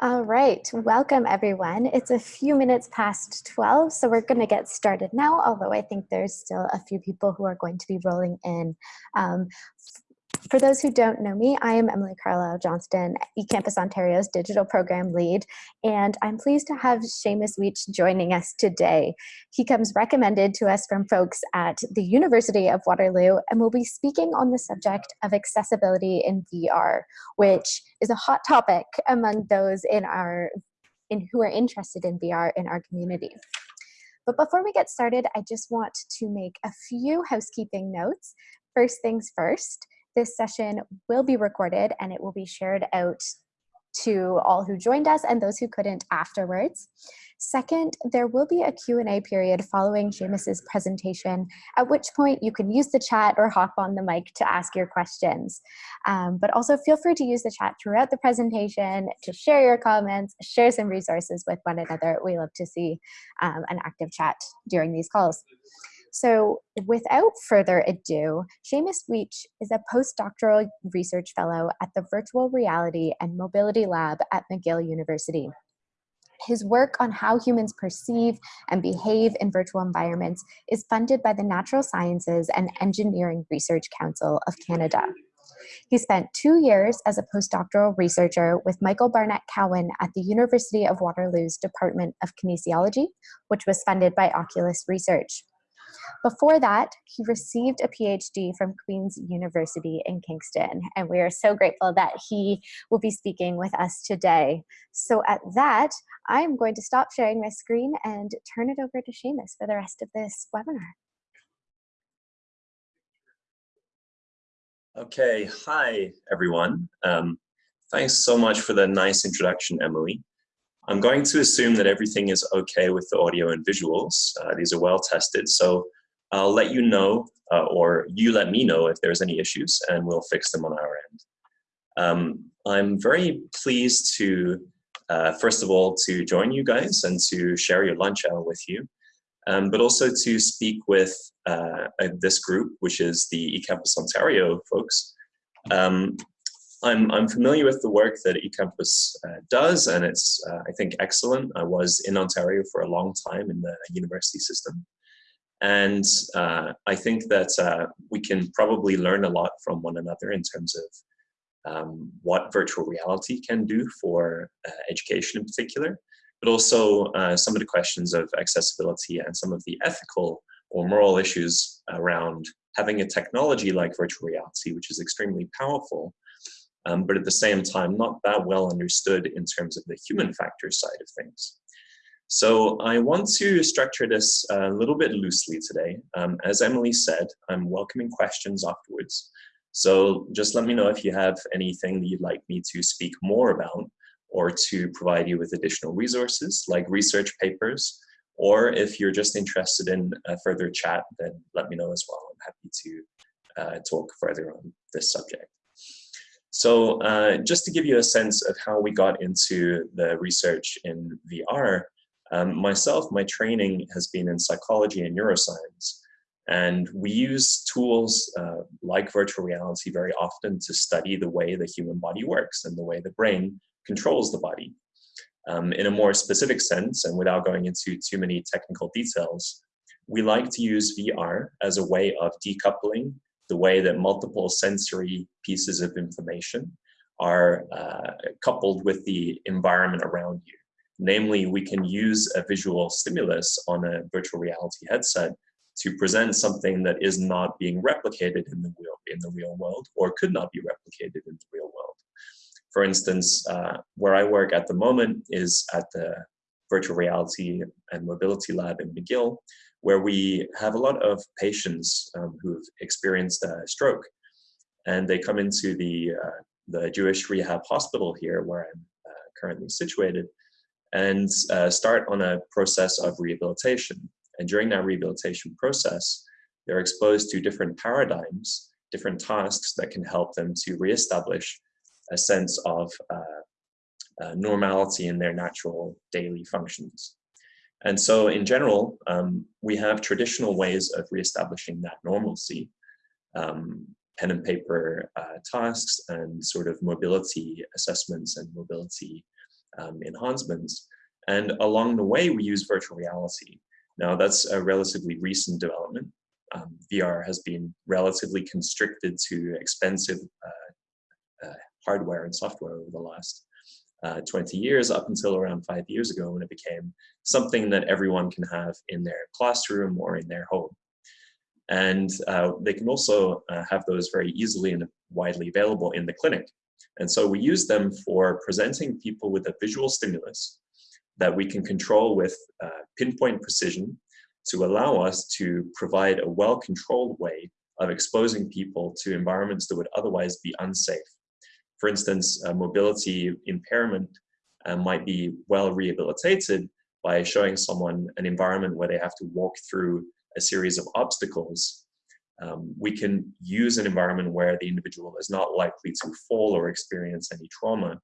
All right, welcome everyone. It's a few minutes past 12, so we're gonna get started now, although I think there's still a few people who are going to be rolling in. Um, for those who don't know me, I am Emily Carlisle Johnston, eCampus Ontario's digital program lead, and I'm pleased to have Seamus Weech joining us today. He comes recommended to us from folks at the University of Waterloo and will be speaking on the subject of accessibility in VR, which is a hot topic among those in our in who are interested in VR in our community. But before we get started, I just want to make a few housekeeping notes. First things first, this session will be recorded and it will be shared out to all who joined us and those who couldn't afterwards. Second, there will be a Q&A period following Seamus's presentation, at which point you can use the chat or hop on the mic to ask your questions. Um, but also feel free to use the chat throughout the presentation to share your comments, share some resources with one another. We love to see um, an active chat during these calls. So without further ado, Seamus Weech is a postdoctoral research fellow at the Virtual Reality and Mobility Lab at McGill University. His work on how humans perceive and behave in virtual environments is funded by the Natural Sciences and Engineering Research Council of Canada. He spent two years as a postdoctoral researcher with Michael Barnett Cowan at the University of Waterloo's Department of Kinesiology, which was funded by Oculus Research. Before that, he received a PhD from Queen's University in Kingston, and we are so grateful that he will be speaking with us today. So at that, I'm going to stop sharing my screen and turn it over to Seamus for the rest of this webinar. Okay, hi everyone. Um, thanks so much for the nice introduction, Emily. I'm going to assume that everything is okay with the audio and visuals. Uh, these are well tested, so I'll let you know, uh, or you let me know if there's any issues, and we'll fix them on our end. Um, I'm very pleased to, uh, first of all, to join you guys and to share your lunch hour with you, um, but also to speak with uh, this group, which is the eCampus Ontario folks. Um, I'm, I'm familiar with the work that eCampus uh, does, and it's, uh, I think, excellent. I was in Ontario for a long time in the university system. And uh, I think that uh, we can probably learn a lot from one another in terms of um, what virtual reality can do for uh, education in particular, but also uh, some of the questions of accessibility and some of the ethical or moral issues around having a technology like virtual reality, which is extremely powerful, um, but at the same time not that well understood in terms of the human factor side of things. So I want to structure this a little bit loosely today. Um, as Emily said, I'm welcoming questions afterwards. So just let me know if you have anything that you'd like me to speak more about or to provide you with additional resources like research papers, or if you're just interested in a further chat, then let me know as well. I'm happy to uh, talk further on this subject. So uh, just to give you a sense of how we got into the research in VR, um, myself, my training has been in psychology and neuroscience. And we use tools uh, like virtual reality very often to study the way the human body works and the way the brain controls the body. Um, in a more specific sense, and without going into too many technical details, we like to use VR as a way of decoupling the way that multiple sensory pieces of information are uh, coupled with the environment around you. Namely, we can use a visual stimulus on a virtual reality headset to present something that is not being replicated in the real, in the real world or could not be replicated in the real world. For instance, uh, where I work at the moment is at the Virtual Reality and Mobility Lab in McGill, where we have a lot of patients um, who've experienced a stroke. And they come into the, uh, the Jewish Rehab Hospital here, where I'm uh, currently situated, and uh, start on a process of rehabilitation. And during that rehabilitation process, they're exposed to different paradigms, different tasks that can help them to reestablish a sense of uh, uh, normality in their natural daily functions. And so in general, um, we have traditional ways of reestablishing that normalcy, um, pen and paper uh, tasks and sort of mobility assessments and mobility um, enhancements. And along the way, we use virtual reality. Now, that's a relatively recent development. Um, VR has been relatively constricted to expensive uh, uh, hardware and software over the last uh, 20 years up until around five years ago when it became something that everyone can have in their classroom or in their home. And uh, they can also uh, have those very easily and widely available in the clinic. And so we use them for presenting people with a visual stimulus that we can control with uh, pinpoint precision to allow us to provide a well-controlled way of exposing people to environments that would otherwise be unsafe. For instance, mobility impairment uh, might be well rehabilitated by showing someone an environment where they have to walk through a series of obstacles. Um, we can use an environment where the individual is not likely to fall or experience any trauma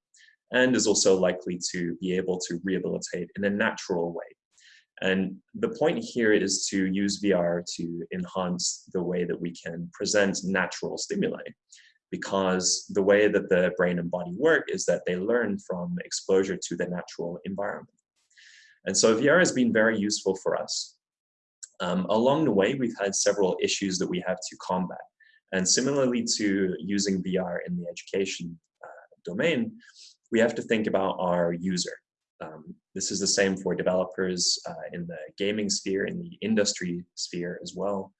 and is also likely to be able to rehabilitate in a natural way. And the point here is to use VR to enhance the way that we can present natural stimuli because the way that the brain and body work is that they learn from exposure to the natural environment. And so VR has been very useful for us. Um, along the way, we've had several issues that we have to combat. And similarly to using VR in the education uh, domain, we have to think about our user. Um, this is the same for developers uh, in the gaming sphere, in the industry sphere as well.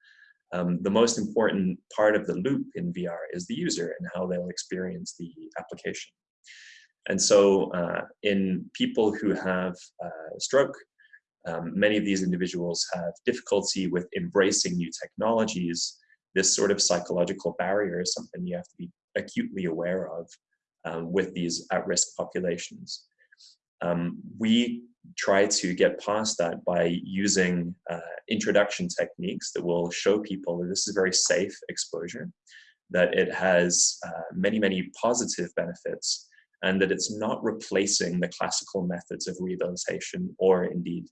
Um, the most important part of the loop in VR is the user and how they'll experience the application. And so uh, in people who have uh, stroke, um, many of these individuals have difficulty with embracing new technologies. This sort of psychological barrier is something you have to be acutely aware of um, with these at-risk populations. Um, we try to get past that by using uh, introduction techniques that will show people that this is very safe exposure, that it has uh, many, many positive benefits, and that it's not replacing the classical methods of rehabilitation or indeed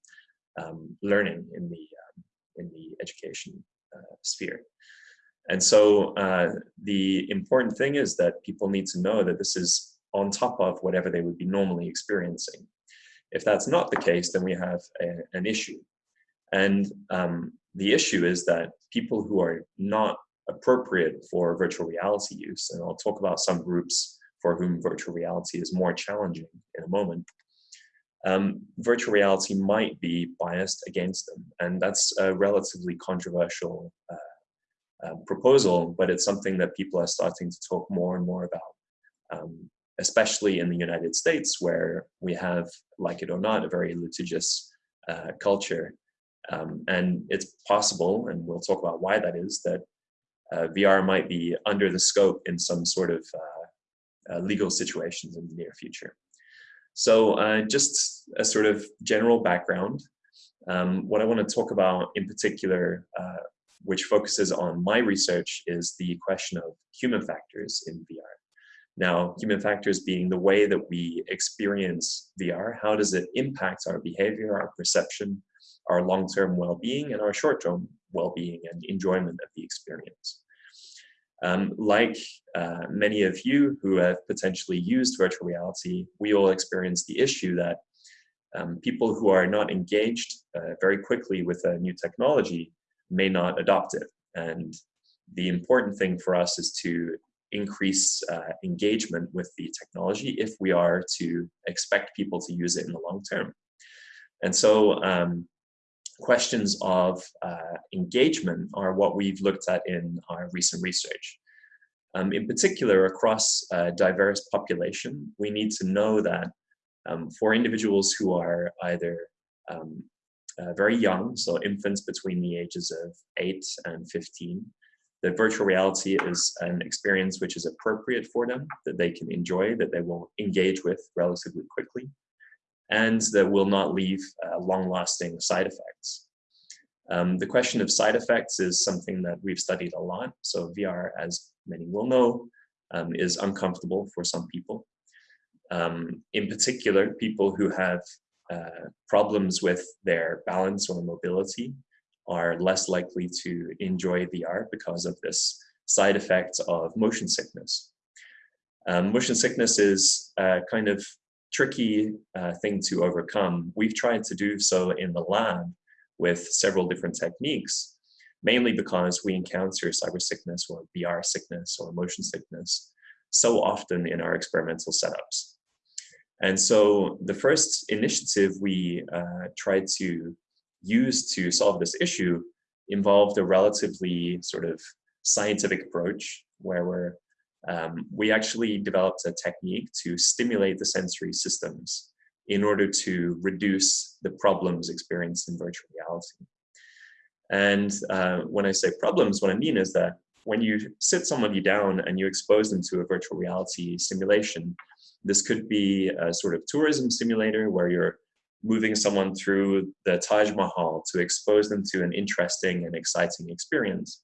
um, learning in the, um, in the education uh, sphere. And so uh, the important thing is that people need to know that this is on top of whatever they would be normally experiencing. If that's not the case, then we have a, an issue. And um, the issue is that people who are not appropriate for virtual reality use, and I'll talk about some groups for whom virtual reality is more challenging in a moment, um, virtual reality might be biased against them. And that's a relatively controversial uh, uh, proposal, but it's something that people are starting to talk more and more about, um, especially in the United States, where we have, like it or not, a very litigious uh, culture. Um, and it's possible, and we'll talk about why that is, that uh, VR might be under the scope in some sort of uh, uh, legal situations in the near future. So uh, just a sort of general background. Um, what I want to talk about in particular which focuses on my research is the question of human factors in VR. Now, human factors being the way that we experience VR, how does it impact our behavior, our perception, our long-term well-being, and our short-term well-being and enjoyment of the experience. Um, like uh, many of you who have potentially used virtual reality, we all experience the issue that um, people who are not engaged uh, very quickly with a new technology may not adopt it. And the important thing for us is to increase uh, engagement with the technology if we are to expect people to use it in the long term. And so um, questions of uh, engagement are what we've looked at in our recent research. Um, in particular, across a diverse population, we need to know that um, for individuals who are either um, uh, very young, so infants between the ages of 8 and 15. That virtual reality is an experience which is appropriate for them, that they can enjoy, that they will engage with relatively quickly, and that will not leave uh, long-lasting side effects. Um, the question of side effects is something that we've studied a lot. So VR, as many will know, um, is uncomfortable for some people. Um, in particular, people who have uh, problems with their balance or mobility are less likely to enjoy VR because of this side effect of motion sickness. Um, motion sickness is a kind of tricky uh, thing to overcome. We've tried to do so in the lab with several different techniques, mainly because we encounter cyber sickness or VR sickness or motion sickness so often in our experimental setups. And so the first initiative we uh, tried to use to solve this issue involved a relatively sort of scientific approach where we're, um, we actually developed a technique to stimulate the sensory systems in order to reduce the problems experienced in virtual reality. And uh, when I say problems, what I mean is that when you sit somebody down and you expose them to a virtual reality simulation, this could be a sort of tourism simulator where you're moving someone through the Taj Mahal to expose them to an interesting and exciting experience.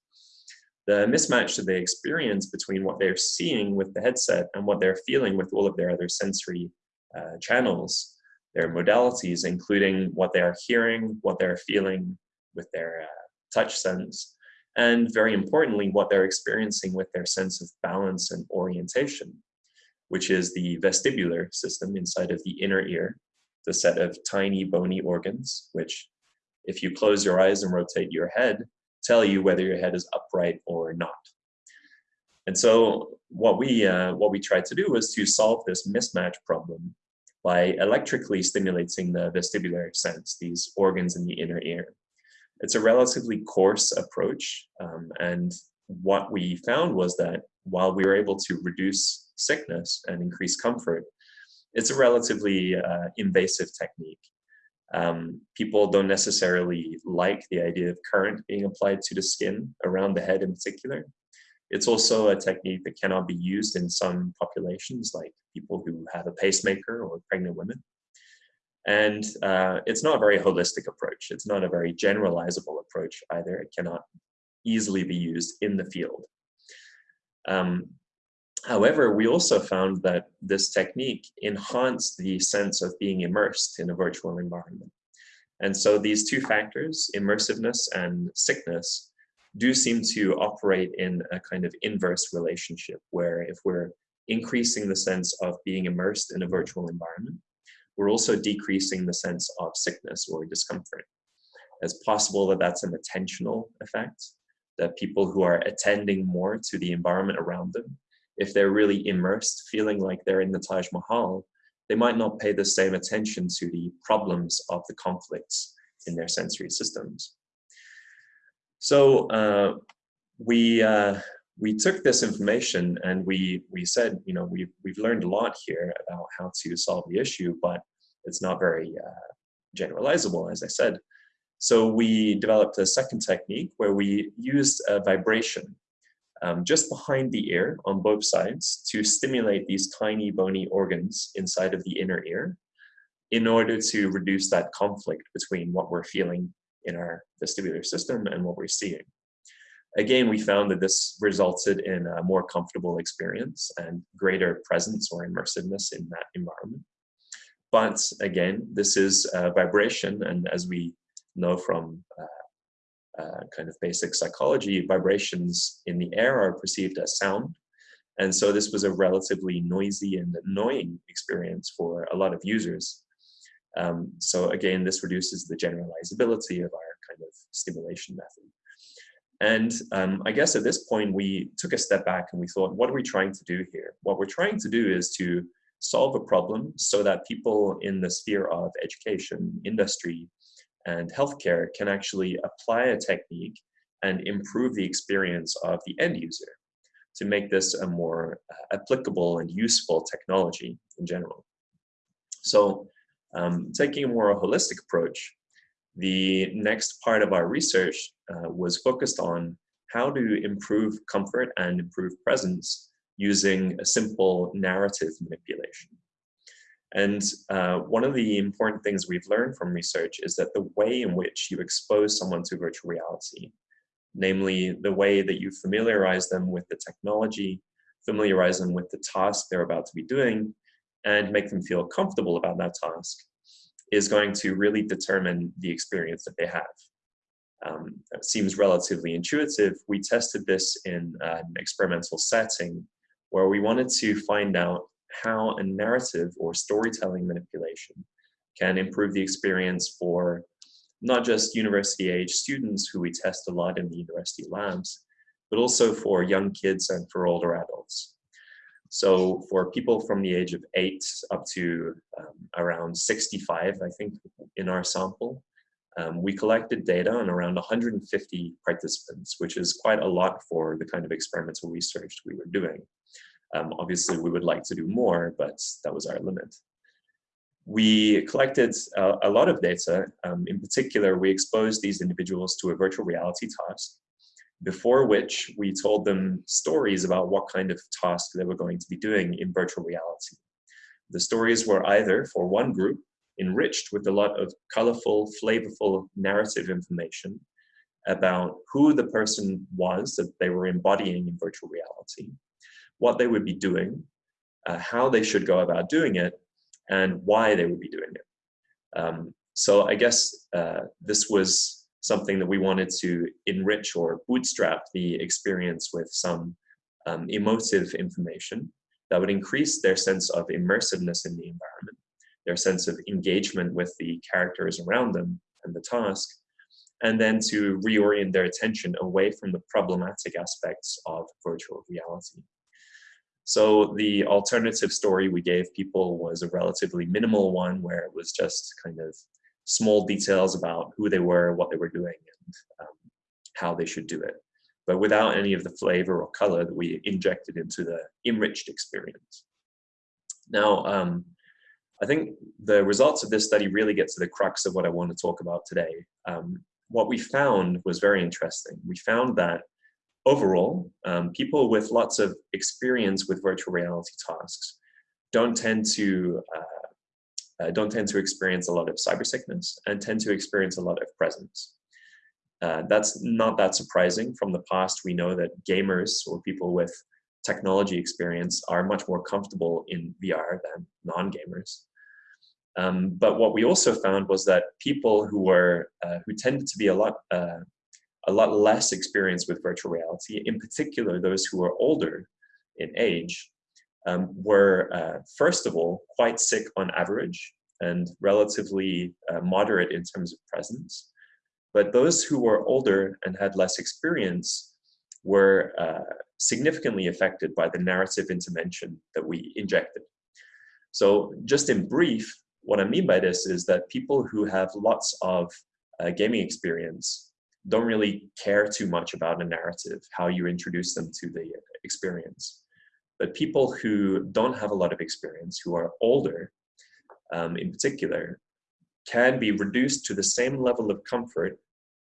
The mismatch that they experience between what they're seeing with the headset and what they're feeling with all of their other sensory uh, channels, their modalities, including what they are hearing, what they're feeling with their uh, touch sense, and very importantly, what they're experiencing with their sense of balance and orientation, which is the vestibular system inside of the inner ear, the set of tiny bony organs, which if you close your eyes and rotate your head, tell you whether your head is upright or not. And so what we, uh, what we tried to do was to solve this mismatch problem by electrically stimulating the vestibular sense, these organs in the inner ear. It's a relatively coarse approach, um, and what we found was that while we were able to reduce sickness and increase comfort, it's a relatively uh, invasive technique. Um, people don't necessarily like the idea of current being applied to the skin around the head in particular. It's also a technique that cannot be used in some populations like people who have a pacemaker or pregnant women. And uh, it's not a very holistic approach. It's not a very generalizable approach either. It cannot easily be used in the field. Um, however, we also found that this technique enhanced the sense of being immersed in a virtual environment. And so these two factors, immersiveness and sickness, do seem to operate in a kind of inverse relationship where if we're increasing the sense of being immersed in a virtual environment, we're also decreasing the sense of sickness or discomfort. It's possible that that's an attentional effect, that people who are attending more to the environment around them, if they're really immersed, feeling like they're in the Taj Mahal, they might not pay the same attention to the problems of the conflicts in their sensory systems. So uh, we, uh, we took this information and we we said, you know, we've we've learned a lot here about how to solve the issue, but it's not very uh, generalizable, as I said. So we developed a second technique where we used a vibration um, just behind the ear on both sides to stimulate these tiny bony organs inside of the inner ear in order to reduce that conflict between what we're feeling in our vestibular system and what we're seeing. Again, we found that this resulted in a more comfortable experience and greater presence or immersiveness in that environment. But again, this is a vibration, and as we know from uh, uh, kind of basic psychology, vibrations in the air are perceived as sound. And so this was a relatively noisy and annoying experience for a lot of users. Um, so again, this reduces the generalizability of our kind of stimulation method. And um, I guess at this point, we took a step back and we thought, what are we trying to do here? What we're trying to do is to solve a problem so that people in the sphere of education, industry, and healthcare can actually apply a technique and improve the experience of the end user to make this a more uh, applicable and useful technology in general. So um, taking a more holistic approach, the next part of our research uh, was focused on how to improve comfort and improve presence using a simple narrative manipulation. And uh, one of the important things we've learned from research is that the way in which you expose someone to virtual reality, namely the way that you familiarize them with the technology, familiarize them with the task they're about to be doing, and make them feel comfortable about that task, is going to really determine the experience that they have. Um, seems relatively intuitive. We tested this in an experimental setting where we wanted to find out how a narrative or storytelling manipulation can improve the experience for not just university age students who we test a lot in the university labs, but also for young kids and for older adults. So for people from the age of eight up to um, around 65, I think, in our sample, um, we collected data on around 150 participants, which is quite a lot for the kind of experimental research we were doing. Um, obviously, we would like to do more, but that was our limit. We collected uh, a lot of data. Um, in particular, we exposed these individuals to a virtual reality task, before which we told them stories about what kind of task they were going to be doing in virtual reality. The stories were either, for one group, enriched with a lot of colorful, flavorful narrative information about who the person was that they were embodying in virtual reality, what they would be doing, uh, how they should go about doing it, and why they would be doing it. Um, so I guess uh, this was something that we wanted to enrich or bootstrap the experience with some um, emotive information that would increase their sense of immersiveness in the environment their sense of engagement with the characters around them and the task, and then to reorient their attention away from the problematic aspects of virtual reality. So the alternative story we gave people was a relatively minimal one where it was just kind of small details about who they were, what they were doing, and um, how they should do it, but without any of the flavor or color that we injected into the enriched experience. Now, um, I think the results of this study really get to the crux of what I want to talk about today. Um, what we found was very interesting. We found that overall, um, people with lots of experience with virtual reality tasks don't tend to uh, uh, don't tend to experience a lot of cyber sickness and tend to experience a lot of presence. Uh, that's not that surprising. From the past, we know that gamers or people with technology experience are much more comfortable in VR than non-gamers. Um, but what we also found was that people who were uh, who tended to be a lot uh, a lot less experience with virtual reality, in particular those who were older in age, um, were uh, first of all quite sick on average and relatively uh, moderate in terms of presence. But those who were older and had less experience were uh, significantly affected by the narrative intervention that we injected. So just in brief, what I mean by this is that people who have lots of uh, gaming experience don't really care too much about a narrative, how you introduce them to the experience. But people who don't have a lot of experience, who are older um, in particular, can be reduced to the same level of comfort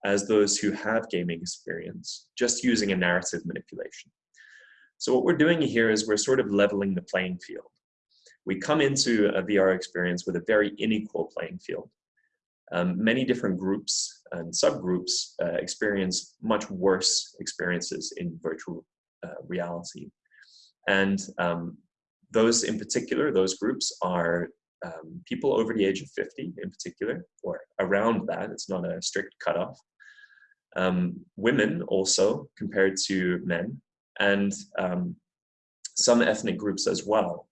as those who have gaming experience, just using a narrative manipulation. So what we're doing here is we're sort of leveling the playing field we come into a VR experience with a very unequal playing field. Um, many different groups and subgroups uh, experience much worse experiences in virtual uh, reality. And um, those in particular, those groups are um, people over the age of 50 in particular, or around that, it's not a strict cutoff. Um, women also compared to men, and um, some ethnic groups as well.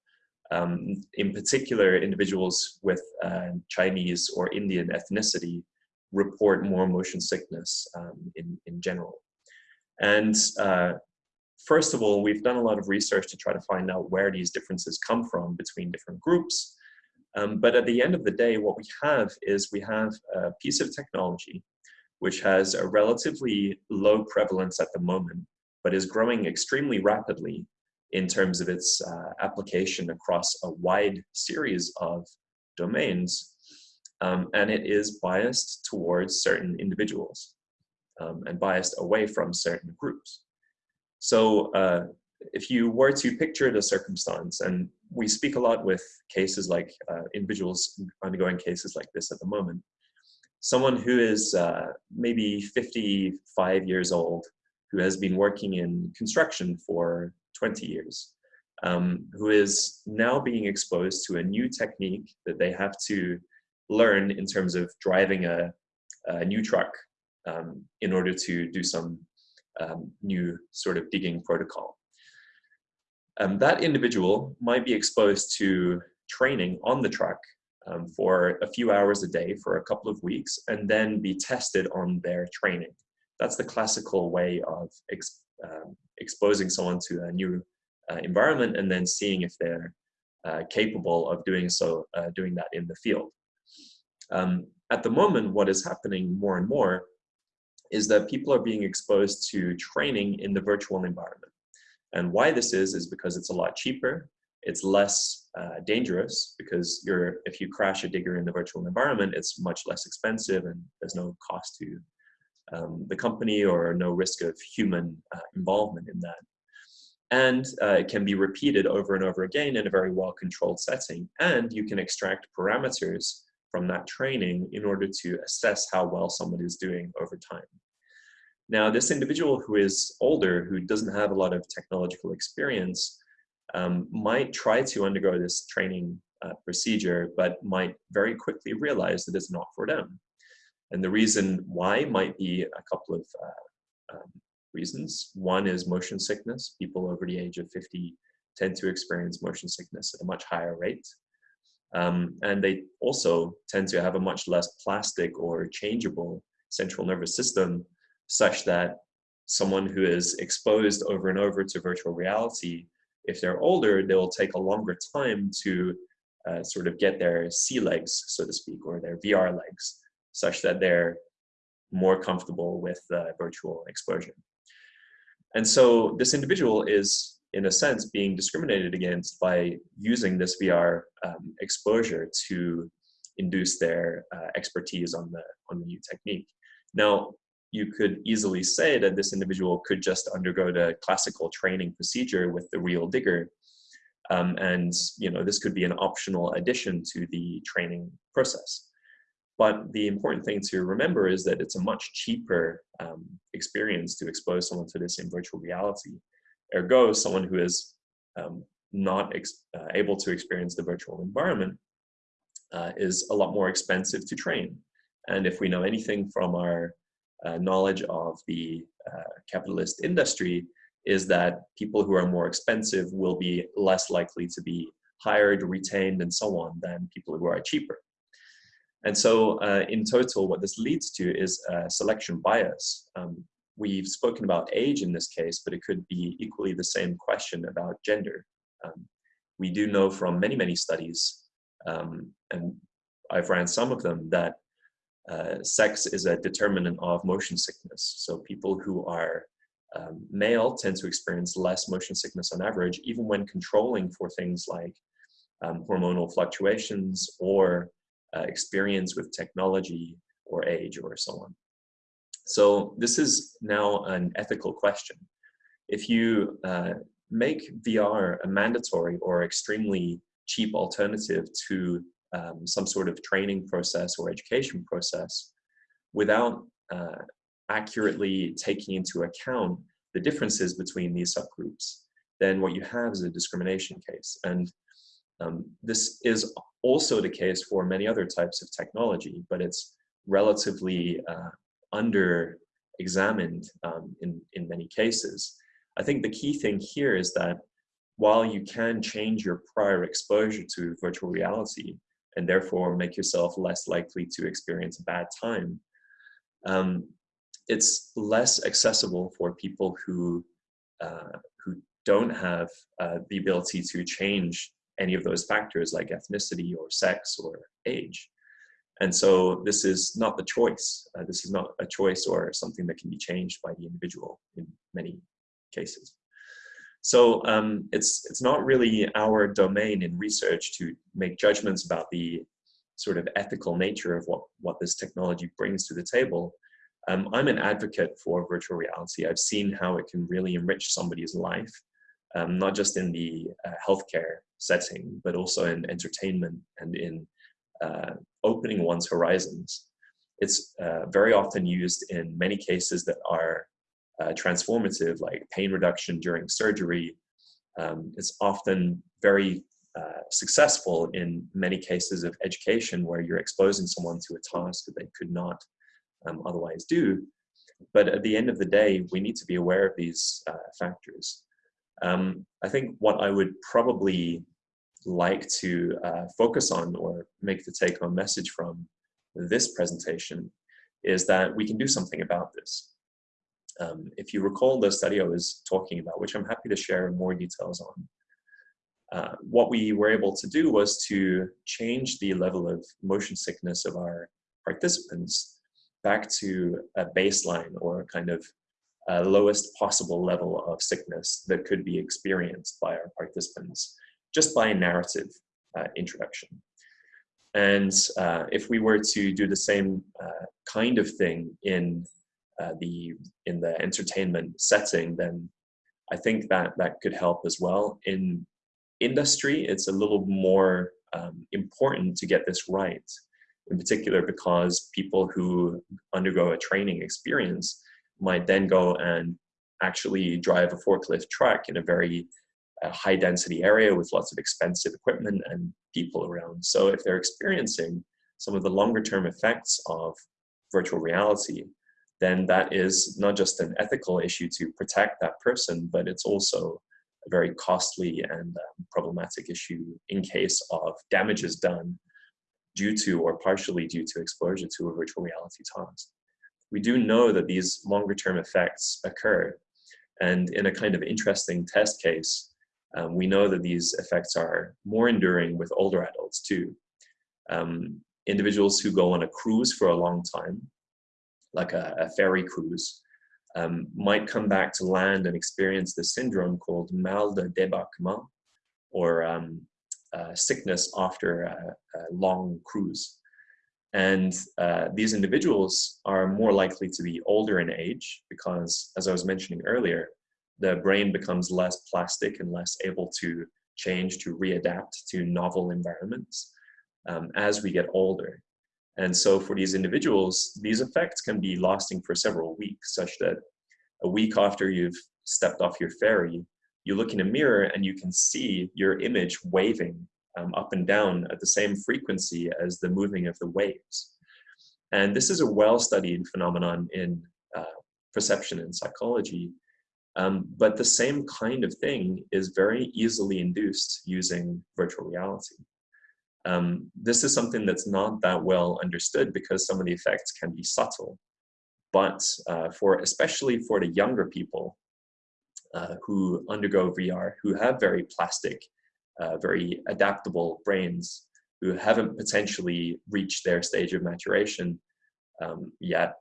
Um, in particular, individuals with uh, Chinese or Indian ethnicity report more motion sickness um, in, in general. And uh, first of all, we've done a lot of research to try to find out where these differences come from between different groups. Um, but at the end of the day, what we have is we have a piece of technology which has a relatively low prevalence at the moment, but is growing extremely rapidly in terms of its uh, application across a wide series of domains. Um, and it is biased towards certain individuals um, and biased away from certain groups. So uh, if you were to picture the circumstance, and we speak a lot with cases like uh, individuals undergoing cases like this at the moment, someone who is uh, maybe 55 years old, who has been working in construction for 20 years, um, who is now being exposed to a new technique that they have to learn in terms of driving a, a new truck um, in order to do some um, new sort of digging protocol. um, that individual might be exposed to training on the truck um, for a few hours a day for a couple of weeks and then be tested on their training. That's the classical way of ex um, exposing someone to a new uh, environment and then seeing if they're uh, capable of doing so, uh, doing that in the field. Um, at the moment, what is happening more and more is that people are being exposed to training in the virtual environment. And why this is, is because it's a lot cheaper, it's less uh, dangerous because you're, if you crash a digger in the virtual environment, it's much less expensive and there's no cost to um, the company or no risk of human uh, involvement in that. And uh, it can be repeated over and over again in a very well-controlled setting. And you can extract parameters from that training in order to assess how well someone is doing over time. Now, this individual who is older, who doesn't have a lot of technological experience, um, might try to undergo this training uh, procedure, but might very quickly realize that it's not for them. And the reason why might be a couple of uh, um, reasons. One is motion sickness. People over the age of 50 tend to experience motion sickness at a much higher rate. Um, and they also tend to have a much less plastic or changeable central nervous system such that someone who is exposed over and over to virtual reality, if they're older, they'll take a longer time to uh, sort of get their sea legs, so to speak, or their VR legs, such that they're more comfortable with virtual exposure. And so this individual is, in a sense, being discriminated against by using this VR um, exposure to induce their uh, expertise on the, on the new technique. Now, you could easily say that this individual could just undergo the classical training procedure with the real digger. Um, and you know this could be an optional addition to the training process. But the important thing to remember is that it's a much cheaper um, experience to expose someone to this in virtual reality. Ergo, someone who is um, not uh, able to experience the virtual environment uh, is a lot more expensive to train. And if we know anything from our uh, knowledge of the uh, capitalist industry is that people who are more expensive will be less likely to be hired, retained, and so on than people who are cheaper. And so uh, in total, what this leads to is selection bias. Um, we've spoken about age in this case, but it could be equally the same question about gender. Um, we do know from many, many studies, um, and I've ran some of them, that uh, sex is a determinant of motion sickness. So people who are um, male tend to experience less motion sickness on average, even when controlling for things like um, hormonal fluctuations or uh, experience with technology or age or so on. So this is now an ethical question. If you uh, make VR a mandatory or extremely cheap alternative to um, some sort of training process or education process without uh, accurately taking into account the differences between these subgroups, then what you have is a discrimination case. And um, this is also the case for many other types of technology, but it's relatively uh, under examined um, in, in many cases. I think the key thing here is that while you can change your prior exposure to virtual reality, and therefore make yourself less likely to experience a bad time. Um, it's less accessible for people who uh, who don't have uh, the ability to change any of those factors like ethnicity or sex or age. And so this is not the choice. Uh, this is not a choice or something that can be changed by the individual in many cases. So um, it's, it's not really our domain in research to make judgments about the sort of ethical nature of what, what this technology brings to the table. Um, I'm an advocate for virtual reality. I've seen how it can really enrich somebody's life, um, not just in the uh, healthcare setting, but also in entertainment and in uh, opening one's horizons. It's uh, very often used in many cases that are uh, transformative, like pain reduction during surgery. Um, it's often very uh, successful in many cases of education where you're exposing someone to a task that they could not um, otherwise do. But at the end of the day, we need to be aware of these uh, factors. Um, I think what I would probably like to uh, focus on or make the take-home message from this presentation is that we can do something about this. Um, if you recall the study I was talking about, which I'm happy to share more details on, uh, what we were able to do was to change the level of motion sickness of our participants back to a baseline or a kind of uh, lowest possible level of sickness that could be experienced by our participants just by a narrative uh, introduction. And uh, if we were to do the same uh, kind of thing in uh, the in the entertainment setting, then I think that that could help as well. In industry, it's a little more um, important to get this right, in particular because people who undergo a training experience might then go and actually drive a forklift truck in a very uh, high density area with lots of expensive equipment and people around. So if they're experiencing some of the longer term effects of virtual reality, then that is not just an ethical issue to protect that person, but it's also a very costly and um, problematic issue in case of damages done due to or partially due to exposure to a virtual reality task we do know that these longer term effects occur. And in a kind of interesting test case, um, we know that these effects are more enduring with older adults too. Um, individuals who go on a cruise for a long time, like a, a ferry cruise, um, might come back to land and experience the syndrome called mal de débarquement, or um, uh, sickness after a, a long cruise. And uh, these individuals are more likely to be older in age because, as I was mentioning earlier, the brain becomes less plastic and less able to change, to readapt to novel environments um, as we get older. And so for these individuals, these effects can be lasting for several weeks, such that a week after you've stepped off your ferry, you look in a mirror and you can see your image waving um, up and down at the same frequency as the moving of the waves. And this is a well-studied phenomenon in uh, perception and psychology, um, but the same kind of thing is very easily induced using virtual reality. Um, this is something that's not that well understood because some of the effects can be subtle. But uh, for especially for the younger people uh, who undergo VR, who have very plastic uh, very adaptable brains who haven't potentially reached their stage of maturation um, yet,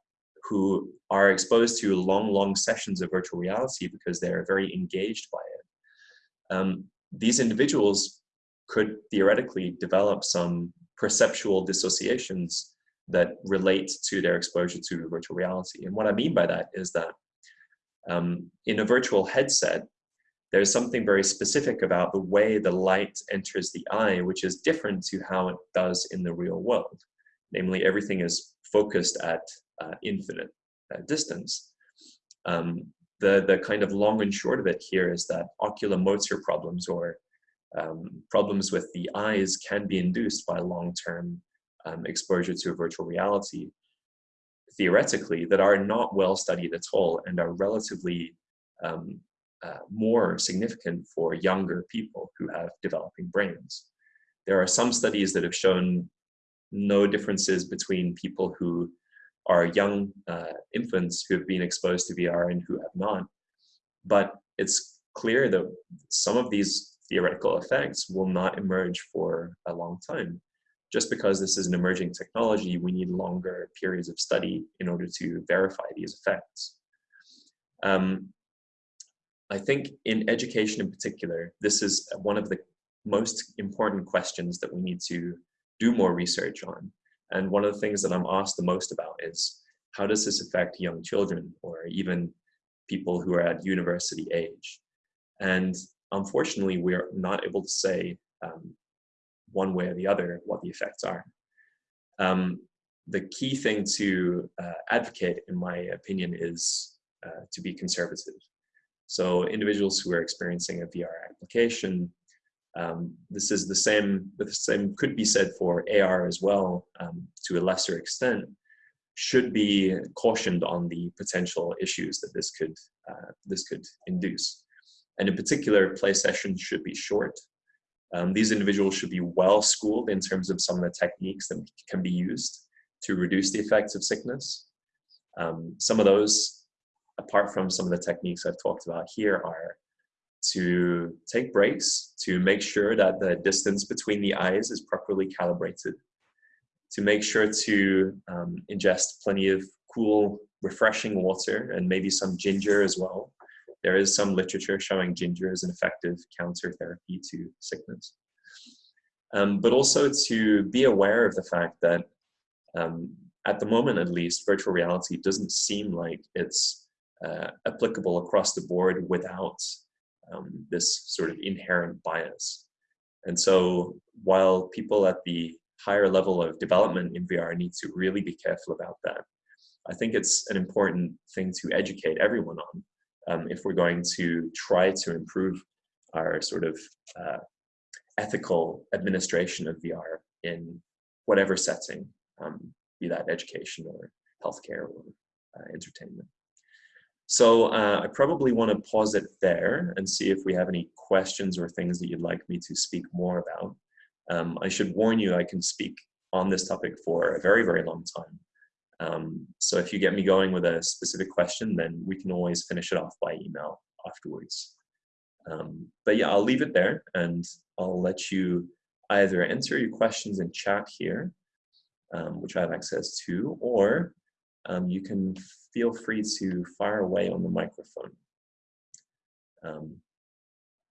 who are exposed to long, long sessions of virtual reality because they're very engaged by it. Um, these individuals could theoretically develop some perceptual dissociations that relate to their exposure to virtual reality. And what I mean by that is that um, in a virtual headset, there's something very specific about the way the light enters the eye, which is different to how it does in the real world. Namely, everything is focused at uh, infinite uh, distance. Um, the, the kind of long and short of it here is that oculomotor problems or um, problems with the eyes can be induced by long-term um, exposure to virtual reality, theoretically, that are not well studied at all and are relatively um, uh, more significant for younger people who have developing brains. There are some studies that have shown no differences between people who are young uh, infants who have been exposed to VR and who have not. But it's clear that some of these theoretical effects will not emerge for a long time. Just because this is an emerging technology, we need longer periods of study in order to verify these effects. Um, I think in education in particular, this is one of the most important questions that we need to do more research on. And one of the things that I'm asked the most about is how does this affect young children or even people who are at university age? And unfortunately, we're not able to say um, one way or the other what the effects are. Um, the key thing to uh, advocate, in my opinion, is uh, to be conservative. So individuals who are experiencing a VR application, um, this is the same, the same could be said for AR as well um, to a lesser extent, should be cautioned on the potential issues that this could, uh, this could induce. And in particular, play sessions should be short. Um, these individuals should be well schooled in terms of some of the techniques that can be used to reduce the effects of sickness. Um, some of those, apart from some of the techniques I've talked about here, are to take breaks, to make sure that the distance between the eyes is properly calibrated, to make sure to um, ingest plenty of cool, refreshing water and maybe some ginger as well. There is some literature showing ginger as an effective counter therapy to sickness. Um, but also to be aware of the fact that um, at the moment at least, virtual reality doesn't seem like it's uh, applicable across the board without um, this sort of inherent bias. And so while people at the higher level of development in VR need to really be careful about that, I think it's an important thing to educate everyone on um, if we're going to try to improve our sort of uh, ethical administration of VR in whatever setting, um, be that education or healthcare or uh, entertainment. So uh, I probably want to pause it there and see if we have any questions or things that you'd like me to speak more about. Um, I should warn you, I can speak on this topic for a very, very long time. Um, so if you get me going with a specific question, then we can always finish it off by email afterwards. Um, but yeah, I'll leave it there and I'll let you either enter your questions in chat here, um, which I have access to, or um, you can feel free to fire away on the microphone. Um,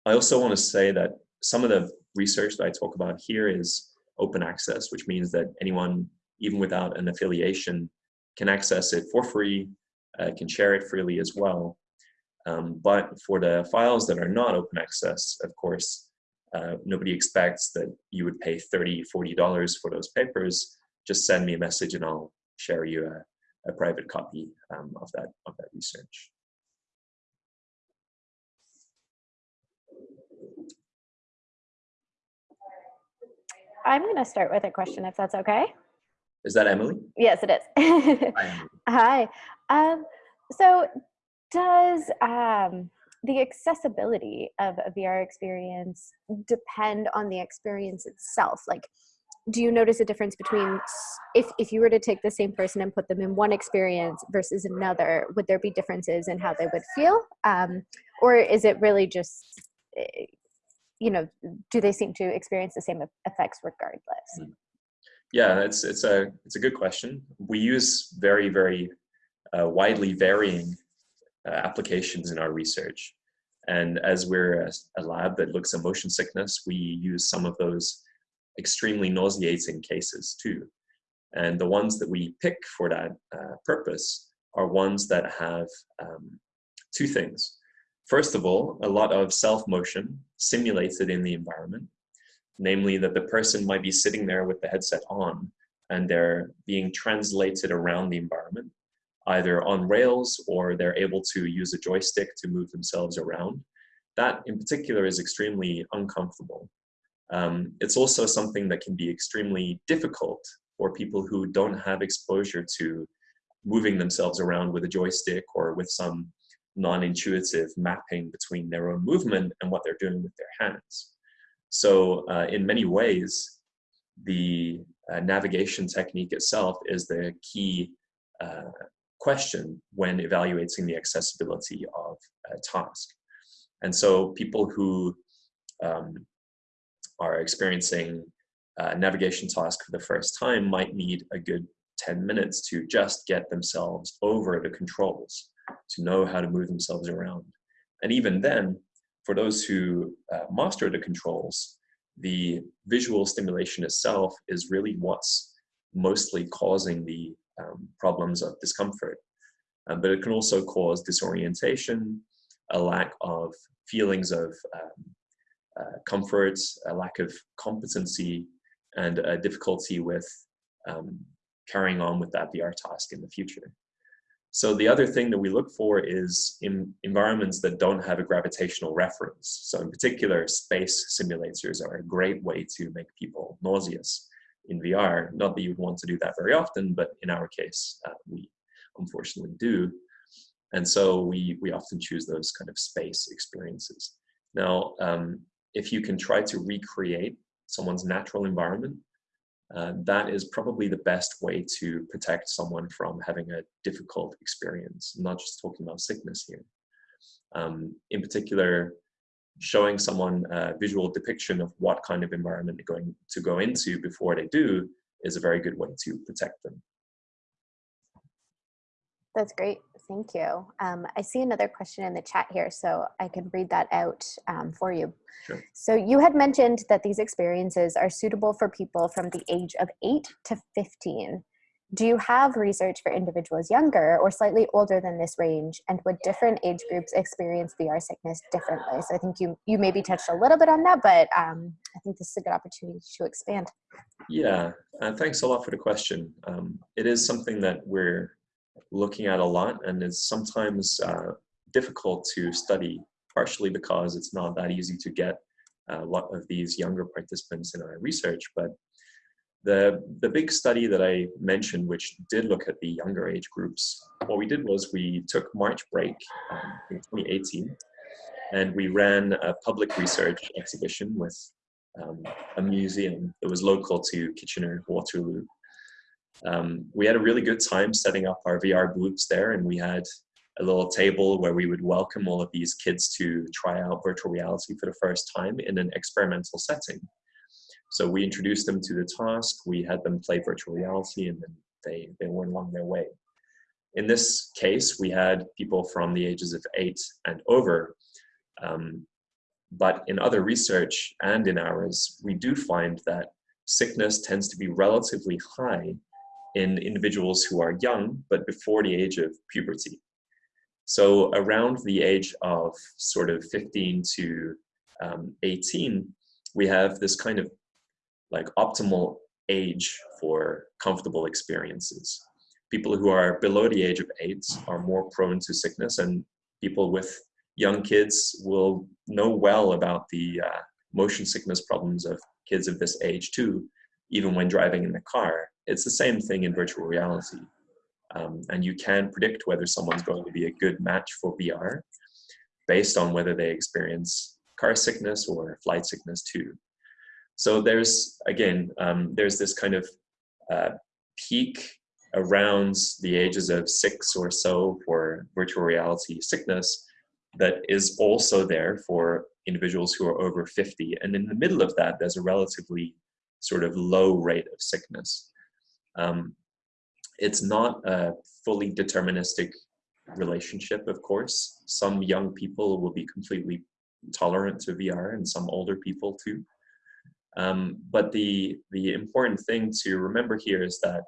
I also want to say that some of the research that I talk about here is open access, which means that anyone, even without an affiliation, can access it for free, uh, can share it freely as well. Um, but for the files that are not open access, of course, uh, nobody expects that you would pay $30, $40 for those papers. Just send me a message and I'll share you a, a private copy um, of that of that research. I'm going to start with a question, if that's okay. Is that Emily? Yes, it is. Hi. Hi. Um, so, does um, the accessibility of a VR experience depend on the experience itself? Like, do you notice a difference between if, if you were to take the same person and put them in one experience versus another would there be differences in how they would feel? Um, or is it really just eh, you know do they seem to experience the same effects regardless? Hmm. yeah it's it's a it's a good question. We use very very uh, widely varying uh, applications in our research. And as we're a, a lab that looks at motion sickness we use some of those extremely nauseating cases too. And the ones that we pick for that uh, purpose are ones that have um, two things. First of all, a lot of self-motion simulated in the environment, namely that the person might be sitting there with the headset on and they're being translated around the environment, either on rails or they're able to use a joystick to move themselves around. That in particular is extremely uncomfortable um, it's also something that can be extremely difficult for people who don't have exposure to moving themselves around with a joystick or with some non-intuitive mapping between their own movement and what they're doing with their hands. So uh, in many ways, the uh, navigation technique itself is the key uh, question when evaluating the accessibility of a task. And so people who um, are experiencing a navigation task for the first time might need a good 10 minutes to just get themselves over the controls, to know how to move themselves around. And even then, for those who uh, master the controls, the visual stimulation itself is really what's mostly causing the um, problems of discomfort. Um, but it can also cause disorientation, a lack of feelings of um, comfort, a lack of competency, and a difficulty with um, carrying on with that VR task in the future. So the other thing that we look for is in environments that don't have a gravitational reference. So in particular, space simulators are a great way to make people nauseous in VR. Not that you'd want to do that very often, but in our case, uh, we unfortunately do. And so we, we often choose those kind of space experiences. Now, um, if you can try to recreate someone's natural environment, uh, that is probably the best way to protect someone from having a difficult experience. I'm not just talking about sickness here. Um, in particular, showing someone a visual depiction of what kind of environment they're going to go into before they do is a very good way to protect them. That's great. Thank you. Um, I see another question in the chat here, so I can read that out um, for you. Sure. So you had mentioned that these experiences are suitable for people from the age of 8 to 15. Do you have research for individuals younger or slightly older than this range? And would different age groups experience VR sickness differently? So I think you, you maybe touched a little bit on that, but um, I think this is a good opportunity to expand. Yeah, uh, thanks a lot for the question. Um, it is something that we're looking at a lot and it's sometimes uh, difficult to study, partially because it's not that easy to get a lot of these younger participants in our research. But the, the big study that I mentioned, which did look at the younger age groups, what we did was we took March break um, in 2018 and we ran a public research exhibition with um, a museum that was local to Kitchener Waterloo um, we had a really good time setting up our VR booths there and we had a little table where we would welcome all of these kids to try out virtual reality for the first time in an experimental setting. So we introduced them to the task, we had them play virtual reality and then they, they went along their way. In this case, we had people from the ages of eight and over, um, but in other research and in ours, we do find that sickness tends to be relatively high in individuals who are young, but before the age of puberty. So around the age of sort of 15 to um, 18, we have this kind of like optimal age for comfortable experiences. People who are below the age of eight are more prone to sickness and people with young kids will know well about the uh, motion sickness problems of kids of this age too, even when driving in the car. It's the same thing in virtual reality. Um, and you can predict whether someone's going to be a good match for VR based on whether they experience car sickness or flight sickness too. So there's, again, um, there's this kind of uh, peak around the ages of six or so for virtual reality sickness that is also there for individuals who are over 50. And in the middle of that, there's a relatively sort of low rate of sickness. Um, it's not a fully deterministic relationship, of course. Some young people will be completely tolerant to VR and some older people too. Um, but the, the important thing to remember here is that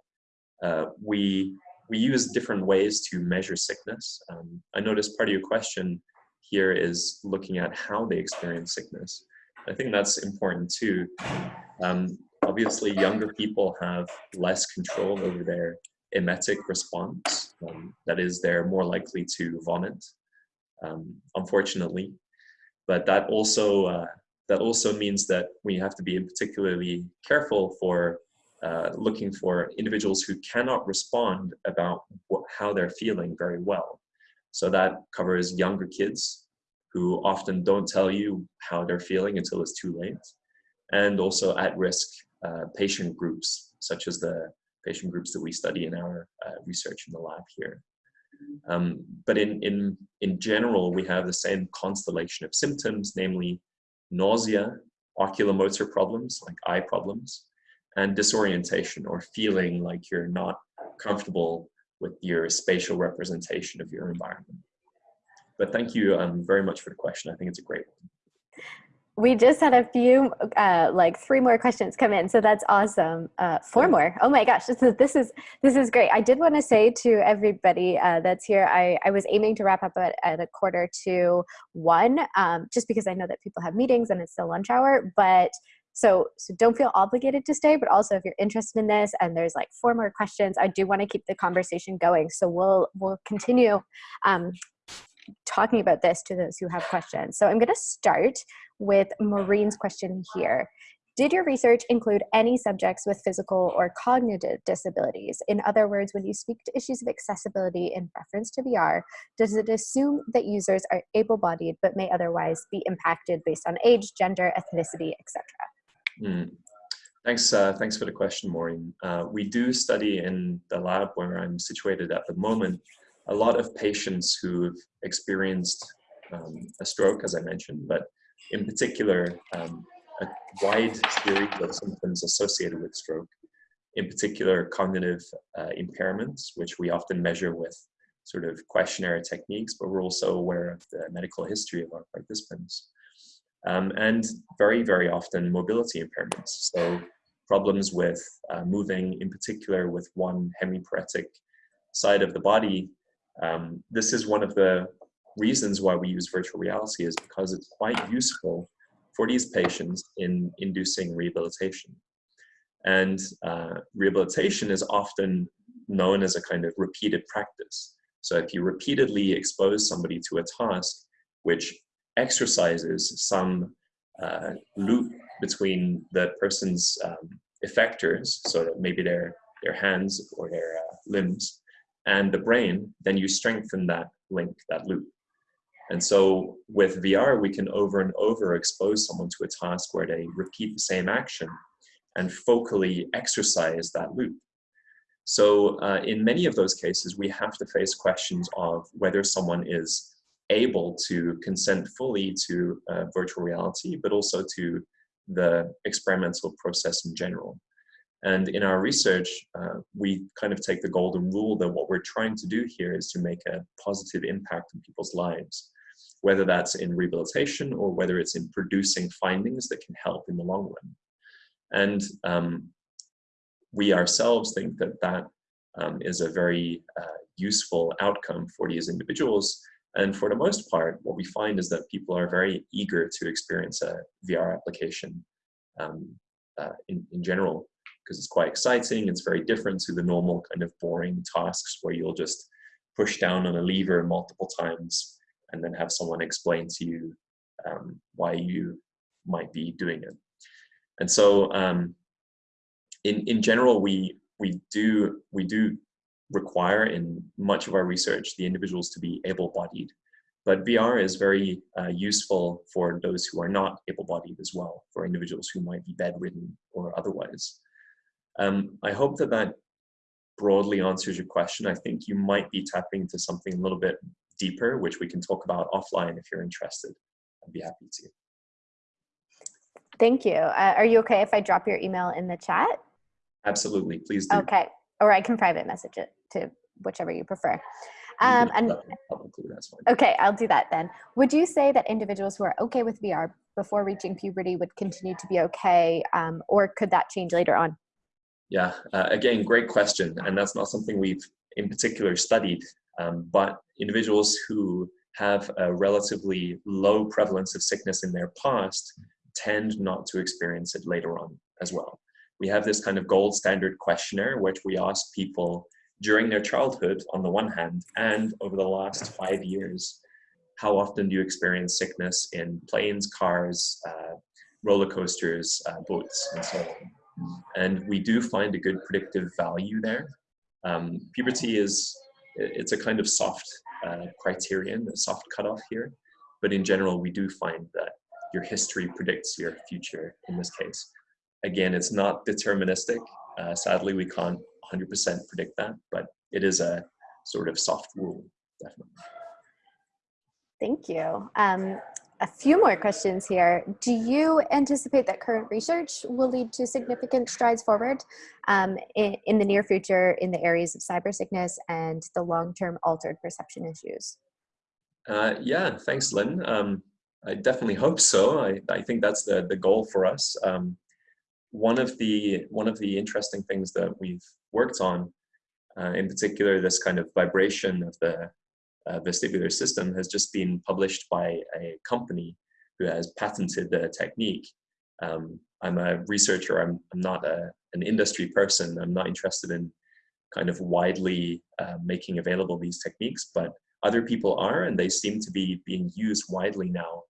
uh, we, we use different ways to measure sickness. Um, I noticed part of your question here is looking at how they experience sickness. I think that's important too. Um, obviously younger people have less control over their emetic response. Um, that is, they're more likely to vomit, um, unfortunately. But that also, uh, that also means that we have to be particularly careful for uh, looking for individuals who cannot respond about how they're feeling very well. So that covers younger kids who often don't tell you how they're feeling until it's too late, and also at-risk uh, patient groups, such as the patient groups that we study in our uh, research in the lab here. Um, but in, in, in general, we have the same constellation of symptoms, namely nausea, oculomotor problems like eye problems, and disorientation or feeling like you're not comfortable with your spatial representation of your environment. But thank you um, very much for the question. I think it's a great one we just had a few uh, like three more questions come in so that's awesome. Uh, four more. Oh my gosh this is this is this is great. I did want to say to everybody uh, that's here I, I was aiming to wrap up at, at a quarter to one um, just because i know that people have meetings and it's still lunch hour but so so don't feel obligated to stay but also if you're interested in this and there's like four more questions i do want to keep the conversation going. So we'll we'll continue um, talking about this to those who have questions. So I'm going to start with Maureen's question here. Did your research include any subjects with physical or cognitive disabilities? In other words, when you speak to issues of accessibility in reference to VR, does it assume that users are able-bodied but may otherwise be impacted based on age, gender, ethnicity, etc.? Mm. Thanks, uh, thanks for the question, Maureen. Uh, we do study in the lab where I'm situated at the moment a lot of patients who've experienced um, a stroke, as I mentioned, but in particular, um, a wide series of symptoms associated with stroke, in particular cognitive uh, impairments, which we often measure with sort of questionnaire techniques, but we're also aware of the medical history of our participants. Um, and very, very often mobility impairments. So problems with uh, moving, in particular with one hemiparetic side of the body. Um, this is one of the reasons why we use virtual reality is because it's quite useful for these patients in inducing rehabilitation. And uh, rehabilitation is often known as a kind of repeated practice. So if you repeatedly expose somebody to a task which exercises some uh, loop between the person's um, effectors, so that maybe their, their hands or their uh, limbs, and the brain, then you strengthen that link, that loop. And so with VR, we can over and over expose someone to a task where they repeat the same action and focally exercise that loop. So uh, in many of those cases, we have to face questions of whether someone is able to consent fully to uh, virtual reality, but also to the experimental process in general. And in our research, uh, we kind of take the golden rule that what we're trying to do here is to make a positive impact on people's lives, whether that's in rehabilitation or whether it's in producing findings that can help in the long run. And um, we ourselves think that that um, is a very uh, useful outcome for these individuals and for the most part, what we find is that people are very eager to experience a VR application um, uh, in, in general, because it's quite exciting. It's very different to the normal kind of boring tasks where you'll just push down on a lever multiple times and then have someone explain to you um, why you might be doing it. And so um, in, in general, we, we, do, we do require in much of our research the individuals to be able-bodied. But VR is very uh, useful for those who are not able-bodied as well, for individuals who might be bedridden or otherwise. Um, I hope that that broadly answers your question. I think you might be tapping into something a little bit deeper, which we can talk about offline if you're interested. I'd be happy to. Thank you. Uh, are you okay if I drop your email in the chat? Absolutely, please do. Okay, or I can private message it to whichever you prefer. Um, and okay, I'll do that then. Would you say that individuals who are okay with VR before reaching puberty would continue to be okay, um, or could that change later on? Yeah, uh, again, great question, and that's not something we've in particular studied. Um, but individuals who have a relatively low prevalence of sickness in their past tend not to experience it later on as well. We have this kind of gold standard questionnaire, which we ask people during their childhood on the one hand, and over the last five years, how often do you experience sickness in planes, cars, uh, roller coasters, uh, boats, and so on. And we do find a good predictive value there. Um, puberty is, it's a kind of soft uh, criterion, a soft cutoff here. But in general, we do find that your history predicts your future in this case. Again, it's not deterministic. Uh, sadly, we can't 100% predict that, but it is a sort of soft rule, definitely. Thank you. Um, a few more questions here. Do you anticipate that current research will lead to significant strides forward um, in, in, the near future in the areas of cyber sickness and the long-term altered perception issues? Uh, yeah, thanks, Lynn. Um, I definitely hope so. I, I think that's the, the goal for us. Um, one of the one of the interesting things that we've worked on, uh, in particular, this kind of vibration of the uh, vestibular system has just been published by a company who has patented the technique. Um, I'm a researcher. I'm, I'm not a, an industry person. I'm not interested in kind of widely uh, making available these techniques, but other people are, and they seem to be being used widely now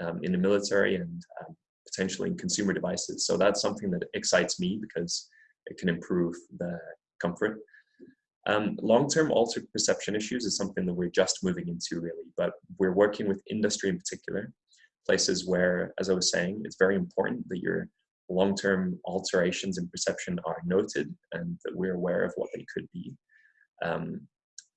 um, in the military and um, potentially in consumer devices. So that's something that excites me because it can improve the comfort. Um, Long-term altered perception issues is something that we're just moving into really, but we're working with industry in particular, places where, as I was saying, it's very important that your long-term alterations in perception are noted and that we're aware of what they could be. Um,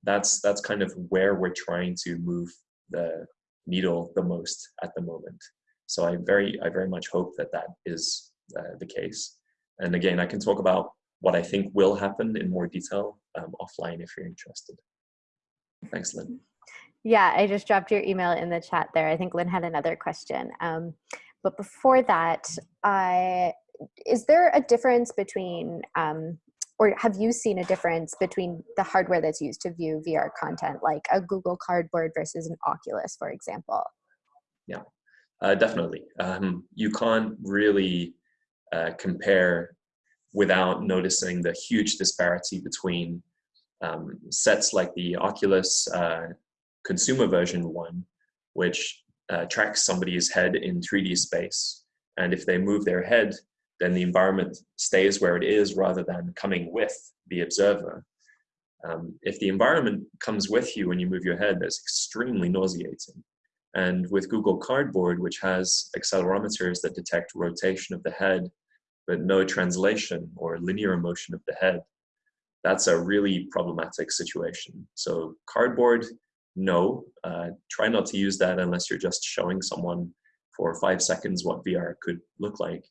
that's that's kind of where we're trying to move the needle the most at the moment. So I very I very much hope that that is uh, the case. And again, I can talk about what I think will happen in more detail um, offline if you're interested. Thanks, Lynn. Yeah, I just dropped your email in the chat there. I think Lynn had another question. Um, but before that, I, is there a difference between, um, or have you seen a difference between the hardware that's used to view VR content, like a Google Cardboard versus an Oculus, for example? Yeah, uh, definitely. Um, you can't really uh, compare without noticing the huge disparity between um, sets like the Oculus uh, consumer version one, which uh, tracks somebody's head in 3D space. And if they move their head, then the environment stays where it is rather than coming with the observer. Um, if the environment comes with you when you move your head, that's extremely nauseating. And with Google Cardboard, which has accelerometers that detect rotation of the head but no translation or linear motion of the head, that's a really problematic situation. So cardboard, no, uh, try not to use that unless you're just showing someone for five seconds what VR could look like.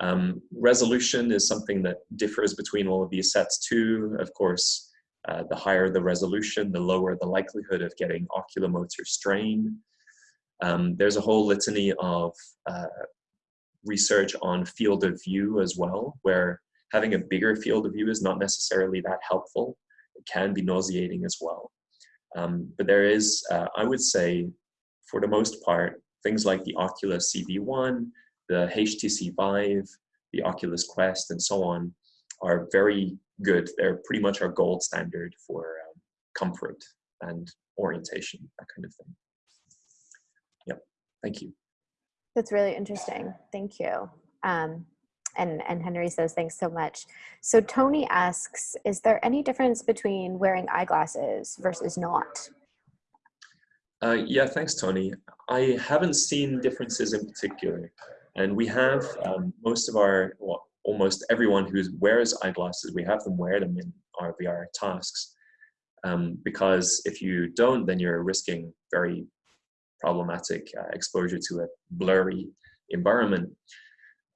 Um, resolution is something that differs between all of these sets too. Of course, uh, the higher the resolution, the lower the likelihood of getting oculomotor strain. Um, there's a whole litany of uh, research on field of view as well, where having a bigger field of view is not necessarily that helpful. It can be nauseating as well. Um, but there is, uh, I would say, for the most part, things like the Oculus CV1, the HTC Vive, the Oculus Quest, and so on are very good. They're pretty much our gold standard for um, comfort and orientation, that kind of thing. Yep, thank you. That's really interesting. Thank you. Um, and, and Henry says, thanks so much. So Tony asks, is there any difference between wearing eyeglasses versus not? Uh, yeah, thanks, Tony. I haven't seen differences in particular. And we have um, most of our, well, almost everyone who wears eyeglasses, we have them wear them in our VR tasks. Um, because if you don't, then you're risking very problematic uh, exposure to a blurry environment.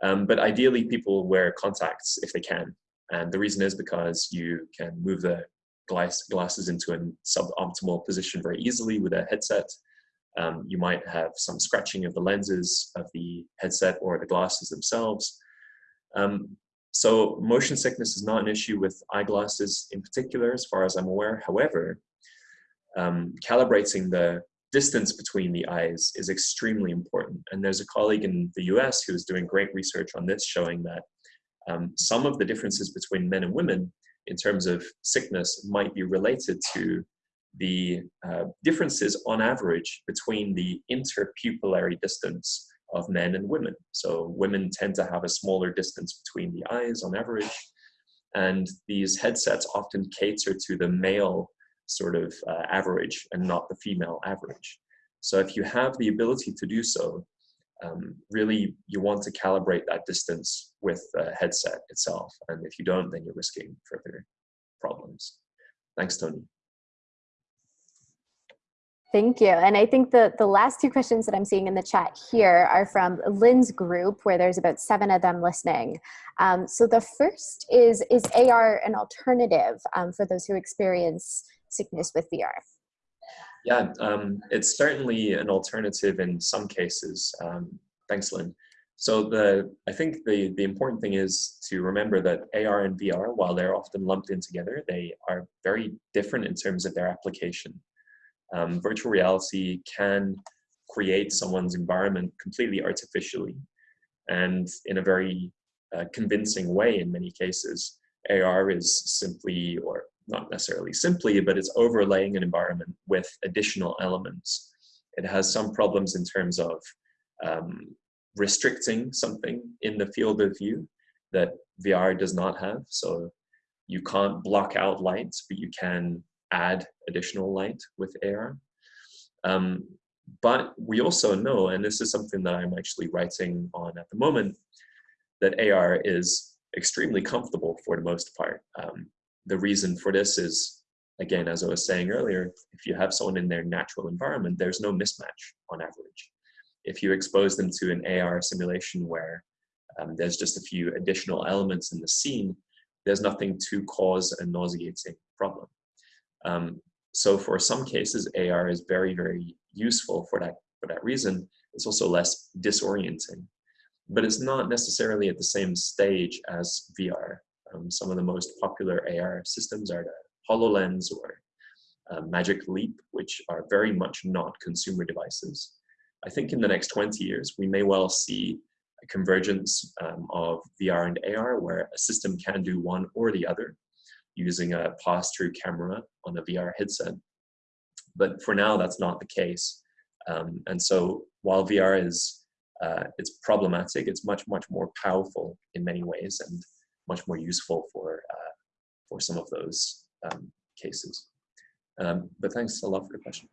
Um, but ideally, people wear contacts if they can. And the reason is because you can move the glass, glasses into a suboptimal position very easily with a headset. Um, you might have some scratching of the lenses of the headset or the glasses themselves. Um, so motion sickness is not an issue with eyeglasses in particular, as far as I'm aware. However, um, calibrating the distance between the eyes is extremely important. And there's a colleague in the US who's doing great research on this, showing that um, some of the differences between men and women in terms of sickness might be related to the uh, differences on average between the interpupillary distance of men and women. So women tend to have a smaller distance between the eyes on average. And these headsets often cater to the male sort of uh, average and not the female average. So if you have the ability to do so, um, really you want to calibrate that distance with the headset itself. And if you don't, then you're risking further problems. Thanks, Tony. Thank you. And I think the, the last two questions that I'm seeing in the chat here are from Lynn's group, where there's about seven of them listening. Um, so the first is, is AR an alternative um, for those who experience sickness with VR? Yeah, um, it's certainly an alternative in some cases. Um, thanks, Lynn. So the I think the, the important thing is to remember that AR and VR, while they're often lumped in together, they are very different in terms of their application. Um, virtual reality can create someone's environment completely artificially and in a very uh, convincing way in many cases. AR is simply, or not necessarily simply, but it's overlaying an environment with additional elements. It has some problems in terms of um, restricting something in the field of view that VR does not have. So you can't block out light, but you can add additional light with AR. Um, but we also know, and this is something that I'm actually writing on at the moment, that AR is extremely comfortable for the most part. Um, the reason for this is, again, as I was saying earlier, if you have someone in their natural environment, there's no mismatch on average. If you expose them to an AR simulation where um, there's just a few additional elements in the scene, there's nothing to cause a nauseating problem. Um, so for some cases, AR is very, very useful for that, for that reason. It's also less disorienting, but it's not necessarily at the same stage as VR. Um, some of the most popular AR systems are the HoloLens or uh, Magic Leap, which are very much not consumer devices. I think in the next 20 years, we may well see a convergence um, of VR and AR where a system can do one or the other using a pass-through camera on a VR headset. But for now, that's not the case. Um, and so while VR is uh, it's problematic, it's much, much more powerful in many ways and much more useful for, uh, for some of those um, cases. Um, but thanks a lot for the question.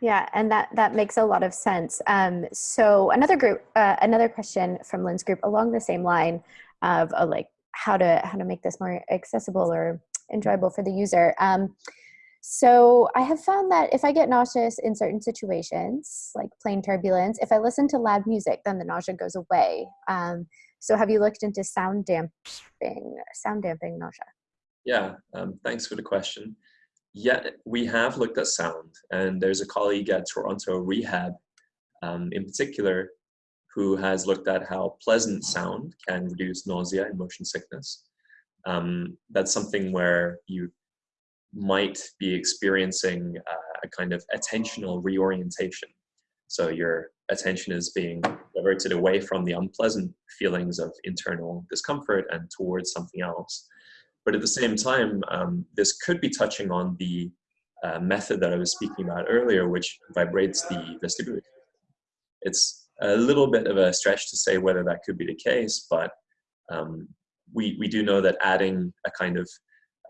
Yeah, and that that makes a lot of sense. Um, so another group, uh, another question from Lynn's group along the same line of uh, like how to how to make this more accessible or enjoyable for the user. Um, so I have found that if I get nauseous in certain situations, like plane turbulence, if I listen to loud music, then the nausea goes away. Um, so have you looked into sound damping, sound damping nausea? Yeah, um, thanks for the question. Yeah, we have looked at sound, and there's a colleague at Toronto Rehab, um, in particular, who has looked at how pleasant sound can reduce nausea and motion sickness. Um, that's something where you might be experiencing uh, a kind of attentional reorientation. So your attention is being diverted away from the unpleasant feelings of internal discomfort and towards something else. But at the same time, um, this could be touching on the uh, method that I was speaking about earlier, which vibrates the vestibular. It's a little bit of a stretch to say whether that could be the case, but um, we, we do know that adding a kind of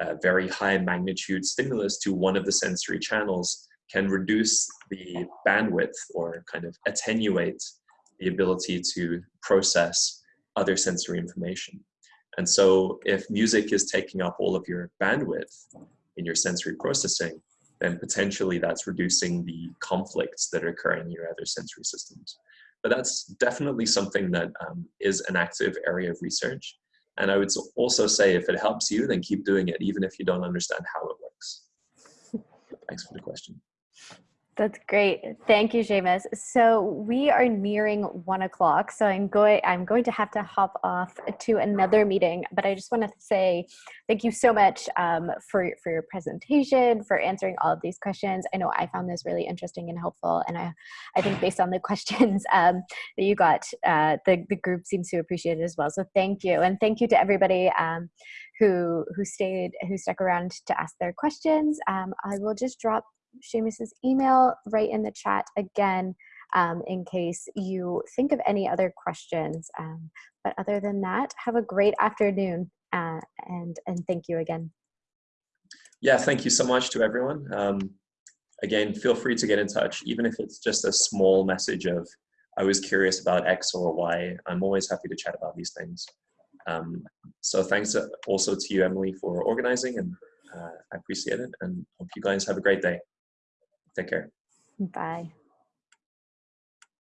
uh, very high magnitude stimulus to one of the sensory channels can reduce the bandwidth or kind of attenuate the ability to process other sensory information. And so if music is taking up all of your bandwidth in your sensory processing, then potentially that's reducing the conflicts that occur in your other sensory systems. But that's definitely something that um, is an active area of research. And I would also say if it helps you, then keep doing it, even if you don't understand how it works. Thanks for the question. That's great. Thank you, Seamus. So we are nearing one o'clock. So I'm going I'm going to have to hop off to another meeting. But I just want to say thank you so much um, for for your presentation, for answering all of these questions. I know I found this really interesting and helpful, and I I think based on the questions um, that you got, uh, the the group seems to appreciate it as well. So thank you, and thank you to everybody. Um, who who stayed who stuck around to ask their questions. Um, I will just drop Seamus's email right in the chat again um, in case you think of any other questions. Um, but other than that, have a great afternoon uh, and, and thank you again. Yeah, thank you so much to everyone. Um, again, feel free to get in touch, even if it's just a small message of, I was curious about X or Y. I'm always happy to chat about these things. Um, so thanks also to you, Emily, for organizing and uh, I appreciate it and hope you guys have a great day. Take care. Bye.